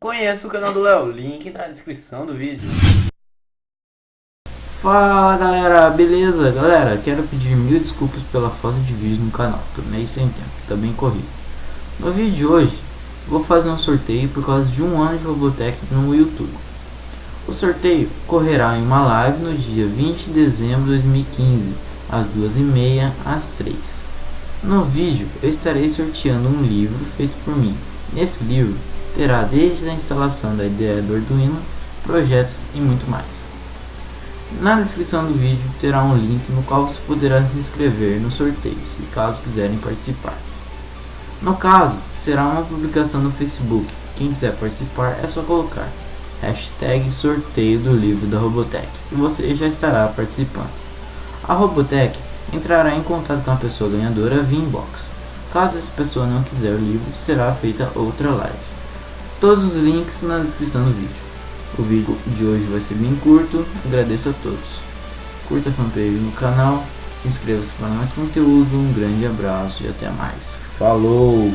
Conheça o canal do Léo, link na descrição do vídeo. Fala galera, beleza? Galera, quero pedir mil desculpas pela falta de vídeo no canal, tô meio sem tempo, tá também corri. corrido. No vídeo de hoje, vou fazer um sorteio por causa de um ano de Robotech no YouTube. O sorteio correrá em uma live no dia 20 de dezembro de 2015, às 2h30 às 3 No vídeo, eu estarei sorteando um livro feito por mim. Nesse livro, terá desde a instalação da ideia do Arduino, projetos e muito mais. Na descrição do vídeo terá um link no qual você poderá se inscrever no sorteio, se caso quiserem participar. No caso, será uma publicação no Facebook, quem quiser participar é só colocar sorteio do livro da Robotech e você já estará participando. A Robotech entrará em contato com a pessoa ganhadora via inbox. Caso essa pessoa não quiser o livro, será feita outra live. Todos os links na descrição do vídeo. O vídeo de hoje vai ser bem curto, agradeço a todos. Curta a fanpage no canal, inscreva-se para mais conteúdo, um grande abraço e até mais. Falou!